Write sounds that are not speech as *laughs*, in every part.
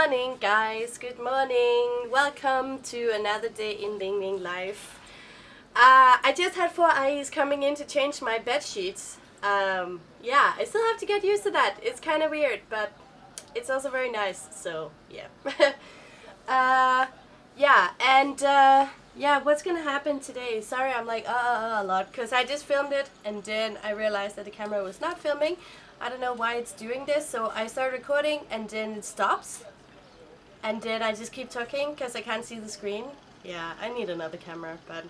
morning guys, good morning. Welcome to another day in Ling Ling life. Uh, I just had four eyes coming in to change my bed sheets. Um, yeah, I still have to get used to that. It's kind of weird, but it's also very nice, so yeah. *laughs* uh, yeah, and uh, yeah, what's gonna happen today? Sorry, I'm like uh, uh, uh a lot because I just filmed it and then I realized that the camera was not filming. I don't know why it's doing this, so I start recording and then it stops. And did I just keep talking because I can't see the screen. Yeah, I need another camera, but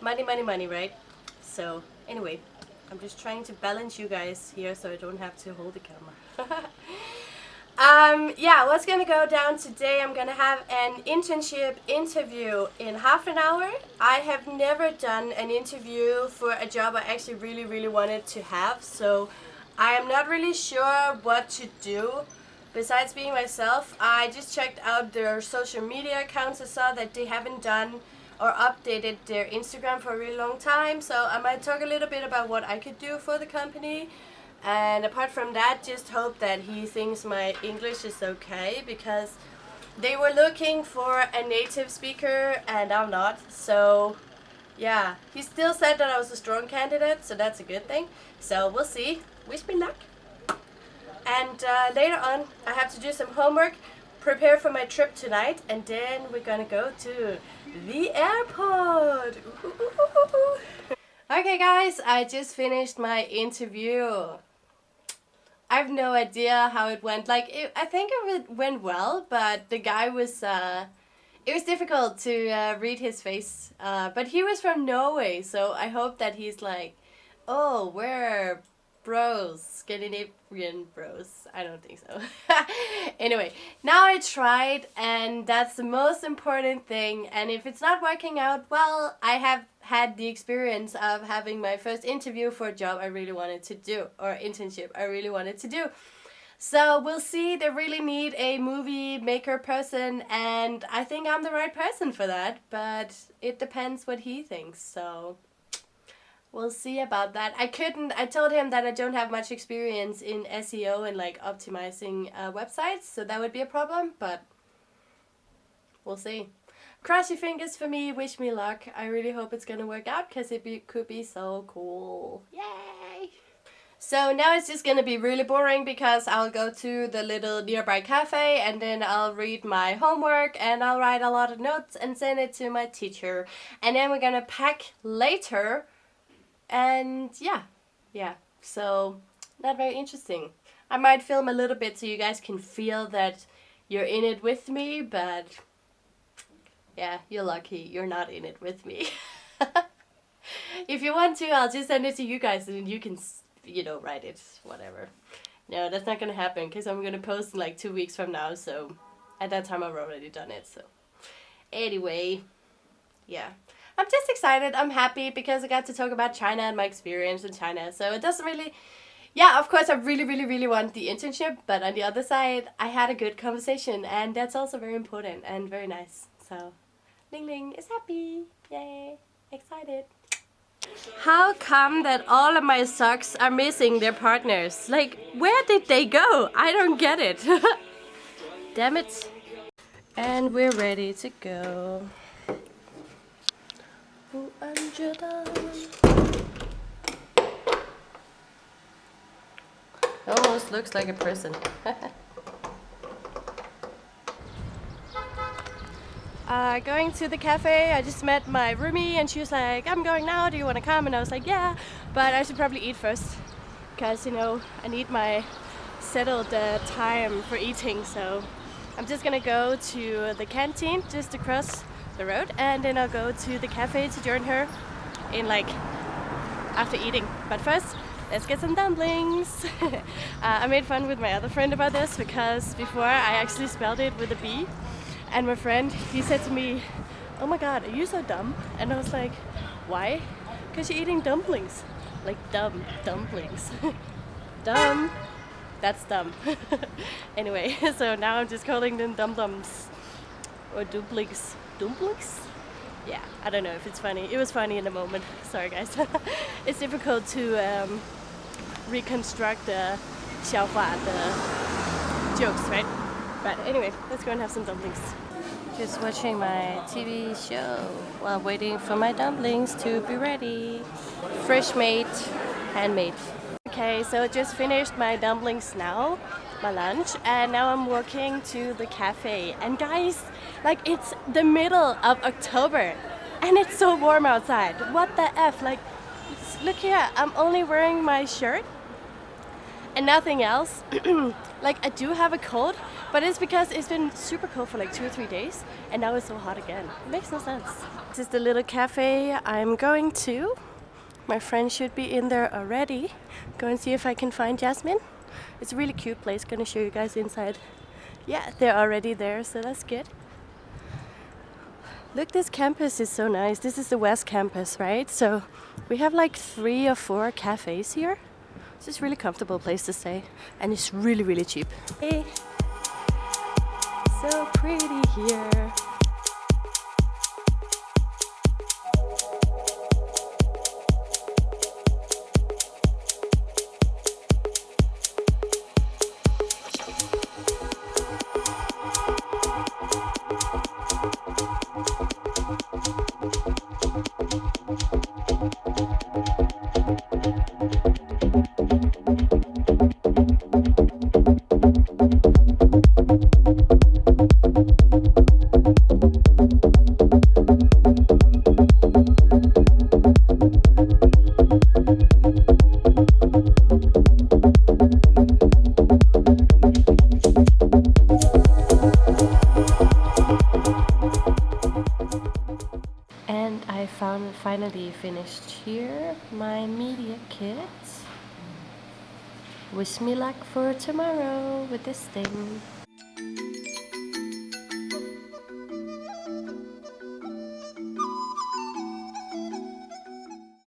money, money, money, right? So, anyway, I'm just trying to balance you guys here so I don't have to hold the camera. *laughs* um, yeah, what's gonna go down today? I'm gonna have an internship interview in half an hour. I have never done an interview for a job I actually really, really wanted to have, so I am not really sure what to do besides being myself. I just checked out their social media accounts. I saw that they haven't done or updated their Instagram for a really long time. So I might talk a little bit about what I could do for the company. And apart from that, just hope that he thinks my English is okay because they were looking for a native speaker and I'm not. So yeah, he still said that I was a strong candidate, so that's a good thing. So we'll see wish me luck. And uh, later on, I have to do some homework, prepare for my trip tonight, and then we're gonna go to the airport. *laughs* okay guys, I just finished my interview. I have no idea how it went. Like, it, I think it went well, but the guy was, uh, it was difficult to uh, read his face. Uh, but he was from Norway, so I hope that he's like, oh, we're bros, Scandinavian bros. I don't think so. *laughs* anyway, now I tried and that's the most important thing. And if it's not working out, well, I have had the experience of having my first interview for a job I really wanted to do or internship I really wanted to do. So we'll see, they really need a movie maker person and I think I'm the right person for that, but it depends what he thinks, so we'll see about that. I couldn't, I told him that I don't have much experience in SEO and like optimizing uh, websites, so that would be a problem, but we'll see. Cross your fingers for me, wish me luck. I really hope it's gonna work out because it be, could be so cool. Yay! So now it's just gonna be really boring because I'll go to the little nearby cafe and then I'll read my homework and I'll write a lot of notes and send it to my teacher. And then we're gonna pack later and yeah, yeah, so not very interesting. I might film a little bit so you guys can feel that you're in it with me, but yeah, you're lucky you're not in it with me. *laughs* if you want to, I'll just send it to you guys and you can, you know, write it, whatever. No, that's not gonna happen because I'm gonna post in like two weeks from now, so at that time I've already done it, so. Anyway, yeah. I'm just excited. I'm happy because I got to talk about China and my experience in China. So it doesn't really... Yeah, of course, I really, really, really want the internship. But on the other side, I had a good conversation. And that's also very important and very nice. So, Ling Ling is happy. Yay. Excited. How come that all of my socks are missing their partners? Like, where did they go? I don't get it. *laughs* Damn it. And we're ready to go. Almost looks like a prison. *laughs* uh, going to the cafe, I just met my roomie and she was like, I'm going now, do you want to come? And I was like, yeah, but I should probably eat first because, you know, I need my settled uh, time for eating, so I'm just gonna go to the canteen just across the road and then I'll go to the cafe to join her in like after eating. But first, let's get some dumplings. *laughs* uh, I made fun with my other friend about this because before I actually spelled it with a B and my friend, he said to me, oh my god, are you so dumb? And I was like, why? Because you're eating dumplings. Like dumb dumplings. *laughs* dumb. That's dumb. *laughs* anyway, so now I'm just calling them dum-dums or dumplings dumplings? Yeah, I don't know if it's funny. It was funny in the moment. *laughs* Sorry guys. *laughs* it's difficult to um, reconstruct the Xiaohua, the jokes, right? But anyway, let's go and have some dumplings. Just watching my TV show while waiting for my dumplings to be ready. Fresh made, handmade. Okay, so I just finished my dumplings now, my lunch, and now I'm walking to the cafe. And guys, like it's the middle of October and it's so warm outside. What the F? Like, look here, I'm only wearing my shirt and nothing else. *clears throat* like I do have a cold but it's because it's been super cold for like two or three days and now it's so hot again. It makes no sense. This is the little cafe I'm going to. My friend should be in there already. Go and see if I can find Jasmine. It's a really cute place, gonna show you guys inside. Yeah, they're already there, so that's good. Look, this campus is so nice. This is the West Campus, right? So we have like three or four cafes here. This is really comfortable place to stay and it's really, really cheap. Hey. So pretty here. Finally finished here my media kit. Wish me luck for tomorrow with this thing.